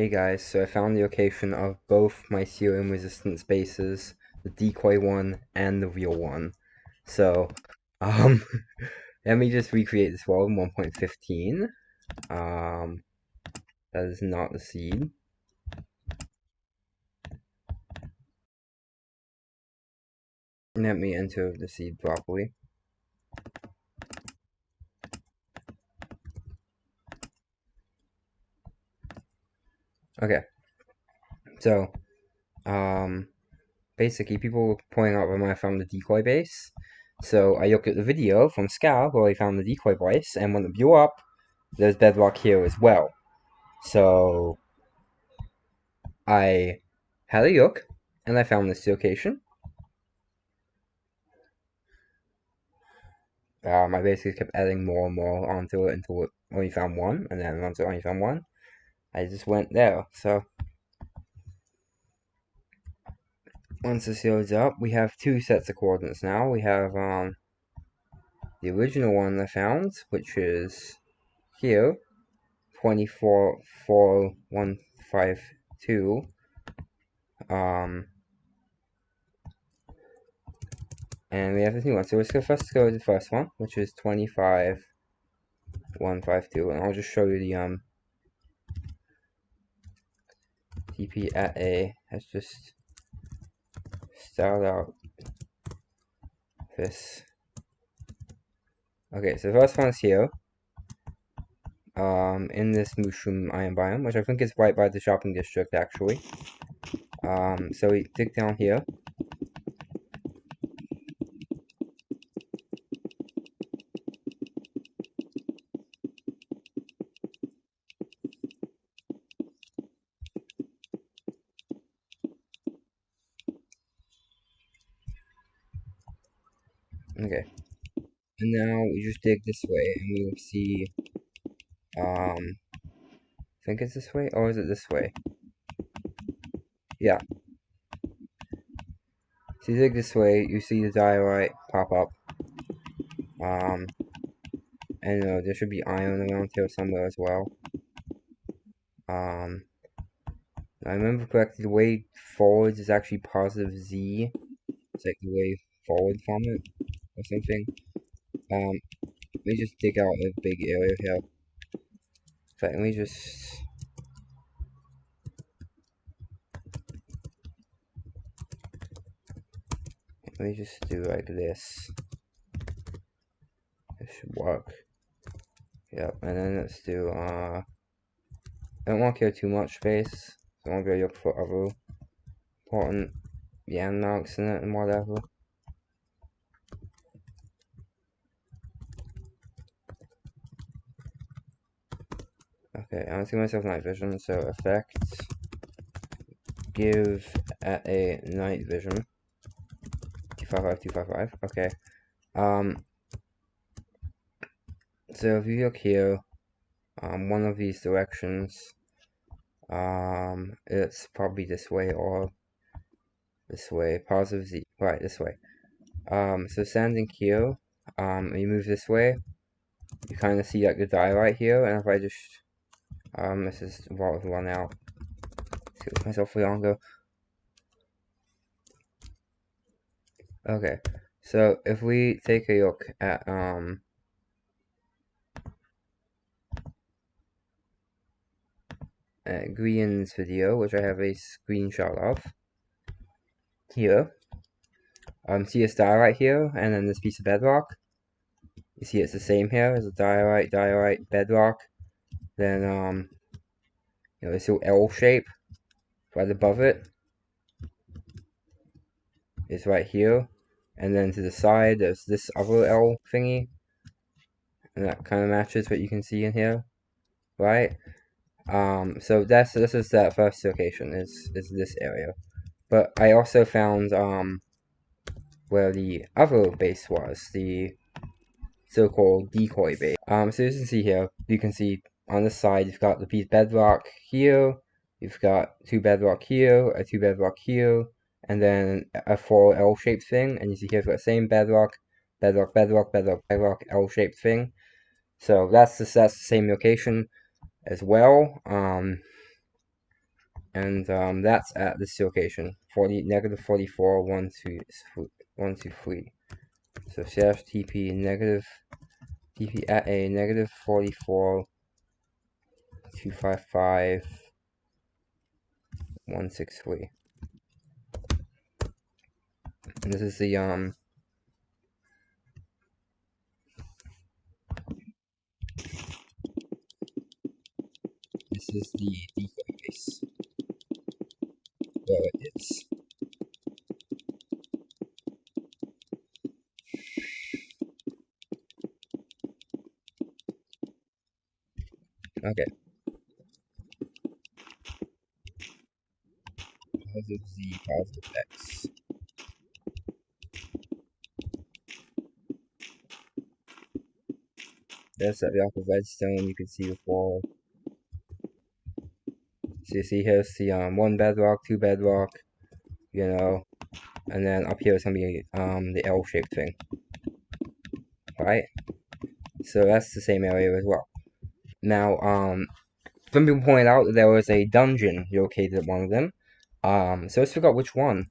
Hey guys, so I found the location of both my ceiling resistance bases, the decoy one and the real one. So, um, let me just recreate this world in 1.15. Um, that is not the seed. Let me enter the seed properly. Okay. So, um, basically, people were pointing out when I found the decoy base. So I looked at the video from Iskall where I found the decoy base, and when it blew up, there's bedrock here as well. So I had a look, and I found this location. Um, I basically kept adding more and more onto it until it only found one, and then once it only found one, I just went there. So once this loads up, we have two sets of coordinates now. We have um, the original one I found, which is here, 244152. Um, and we have this new one. So let's go first go to the first one, which is 25152. And I'll just show you the um, TP at A. Let's just start out this. Okay, so the first one's here. Um, in this mushroom iron biome, which I think is right by the shopping district, actually. Um, so we dig down here. Okay. And now we just dig this way and we will see, um, I think it's this way, or is it this way? Yeah. So you dig this way, you see the diorite pop up. Um, and uh, there should be iron around here somewhere as well. Um, I remember correctly, the way forwards is actually positive Z. It's like the way forward from it, or something. Um, let me just dig out a big area here. Fact, let me just... Let me just do like this. This should work. Yep, and then let's do, uh... I don't want to kill too much space. So I want to go look for other important landmarks in it and whatever. Okay, I'm gonna myself night vision, so effect give at a night vision. 255, 255, okay. Um, so if you look here, um, one of these directions, um, it's probably this way or this way, positive Z, right, this way. Um, so standing here, um, you move this way, you kind of see like the die right here, and if I just um, this is about to run out. Excuse myself for longer. Okay, so if we take a look at um at Grian's video, which I have a screenshot of here. Um, see a star right here, and then this piece of bedrock. You see it's the same here as a diorite, diorite, bedrock, then, um, you know, this little L shape right above it is right here. And then to the side, there's this other L thingy. And that kind of matches what you can see in here, right? Um, so that's this is that first location is is this area, but I also found um where the other base was the so-called decoy base. Um, so as you can see here, you can see on the side, you've got the piece bedrock here, you've got two bedrock here, a two bedrock here, and then a four L-shaped thing, and you see here, it's the same bedrock, bedrock, bedrock, bedrock, bedrock, L-shaped thing. So that's the, that's the same location as well. Um, and um, that's at this location 40 negative 44 1 2 1 2 3 so slash tp negative tp at a negative 44 255 163 and this is the um this is the default base where it is. Okay positive z positive x There's that block of redstone you can see the wall. So you see here's the um, one bedrock, two bedrock, you know, and then up here is gonna be um, the L-shaped thing, right? So that's the same area as well. Now, um, some people pointed out that there was a dungeon located at one of them. Um, so figure out which one.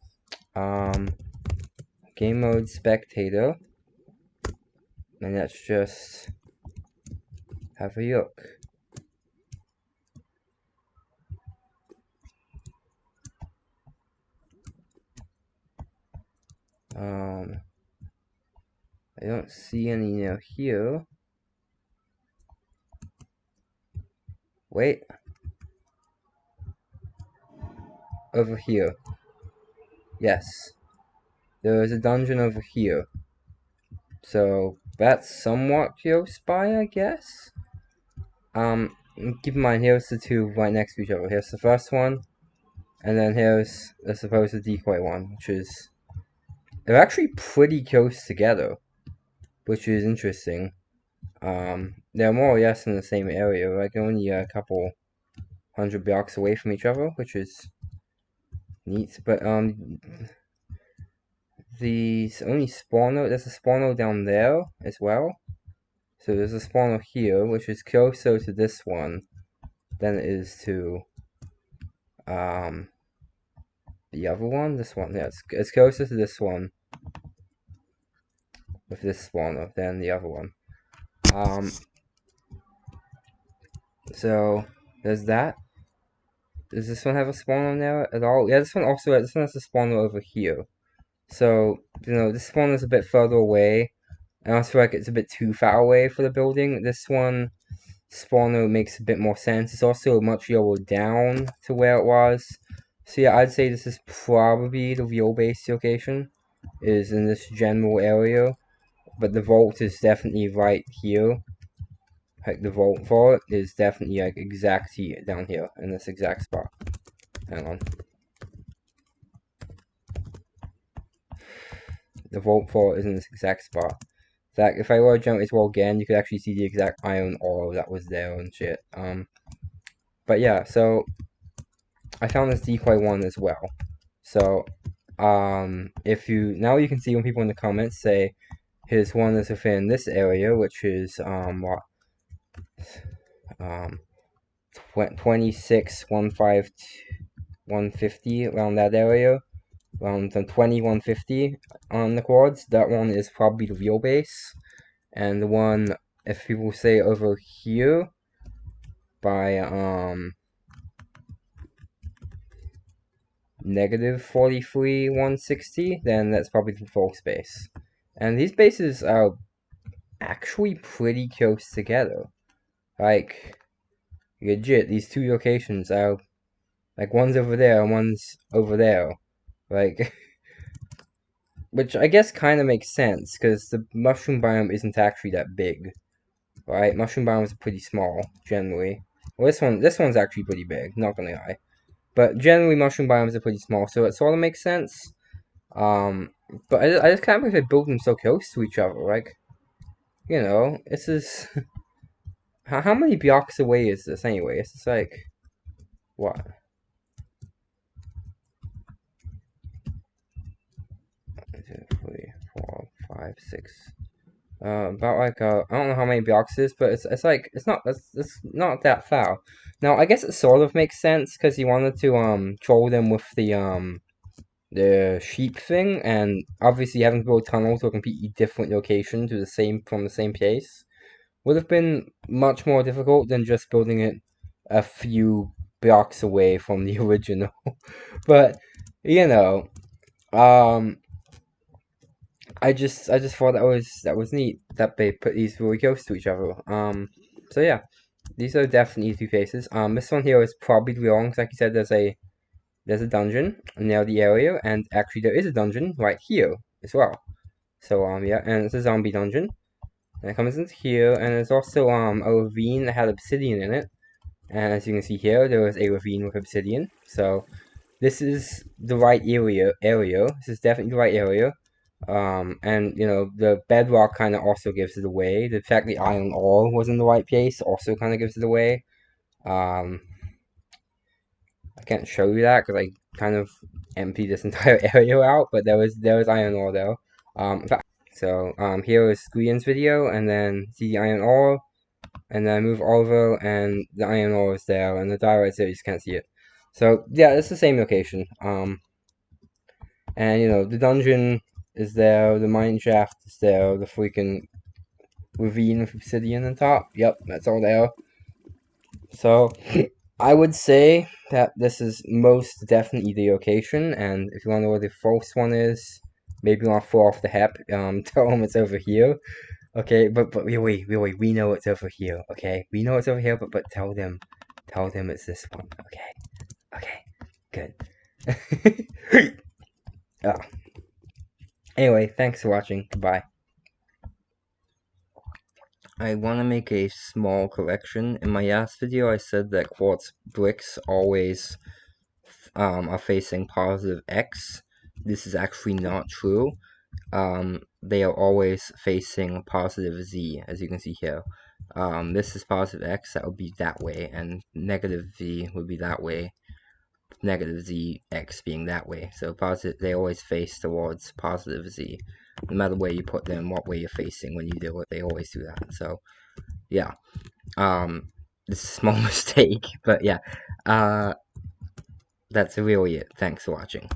Um, game mode spectator, and let's just have a look. Um, I don't see any now here. Wait. Over here. Yes. There is a dungeon over here. So, that's somewhat close by, I guess? Um, keep in mind, here's the two right next to each other. Here's the first one, and then here's the supposed decoy one, which is... They're actually pretty close together, which is interesting. Um, they're more or less in the same area, like only a couple hundred blocks away from each other, which is neat. But, um, the only spawner, there's a spawner down there as well. So there's a spawner here, which is closer to this one than it is to um, the other one. This one, yeah, it's, it's closer to this one with this spawner than the other one. Um, so there's that. Does this one have a spawner there at all? Yeah, this one also uh, this one has a spawner over here. So you know this one is a bit further away and I feel like it's a bit too far away for the building. This one, spawner makes a bit more sense. It's also much lower down to where it was. So yeah, I'd say this is probably the real base location. Is in this general area. But the vault is definitely right here. Like the vault for is definitely like exactly down here in this exact spot. Hang on. The vault for is in this exact spot that if I were to jump as well again, you could actually see the exact iron ore that was there and shit. Um, but yeah, so I found this decoy one as well. So, um, if you now you can see when people in the comments say his one is within this area, which is um what um 26 150 around that area around the 2150 on the quads. That one is probably the real base. And the one, if people say over here, by, um, negative 43 160, then that's probably the false base. And these bases are actually pretty close together. Like, legit, these two locations are, like, one's over there and one's over there. Like, which I guess kind of makes sense, because the mushroom biome isn't actually that big. Right? Mushroom biomes are pretty small, generally. Well, this one, this one's actually pretty big, not gonna lie. But generally, mushroom biomes are pretty small, so it sort of makes sense. Um, but I, I just can't believe they build them so close to each other. Like, you know, this is... how, how many blocks away is this, anyway? It's like... What? two, three, four, five, six, uh, about like uh, I don't know how many blocks it is, but it's it's like it's not it's, it's not that far. Now I guess it sort of makes sense because he wanted to um troll them with the um the sheep thing, and obviously having to build a tunnel to a completely different location to the same from the same place would have been much more difficult than just building it a few blocks away from the original. but you know, um, I just I just thought that was that was neat that they put these really close to each other. Um, so yeah, these are definitely two faces. Um, this one here is probably wrong. Like you said, there's a there's a dungeon near the area, and actually there is a dungeon right here as well. So um yeah, and it's a zombie dungeon. And it comes into here, and there's also um a ravine that had obsidian in it. And as you can see here, there was a ravine with obsidian. So this is the right area. Area. This is definitely the right area. Um, and you know the bedrock kind of also gives it away. The fact the iron ore was in the right place also kind of gives it away. Um, I can't show you that because I kind of emptied this entire area out, but there was there was iron ore there. Um, so um, here is Squeon's video, and then see the iron ore, and then I move over, and the iron ore is there, and the diorite there, you just can't see it. So yeah, it's the same location. Um, and you know the dungeon is there, the mine shaft is there, the freaking ravine with obsidian on top. Yep, that's all there. So I would say that this is most definitely the location, and if you want to know where the false one is, maybe to fall off the hep, um, tell them it's over here. Okay, but but really, really, we know it's over here. Okay, we know it's over here, but but tell them, tell them it's this one. Okay, okay, good. oh. Anyway, thanks for watching. Goodbye. I want to make a small correction. In my last video, I said that quartz bricks always um, are facing positive X. This is actually not true. Um, they are always facing positive Z, as you can see here. Um, this is positive X, that would be that way, and negative Z would be that way negative z x being that way. So positive, they always face towards positive z. No matter where you put them, what way you're facing when you do it, they always do that. So, yeah. Um, this is a small mistake, but yeah. Uh, that's really it. Thanks for watching.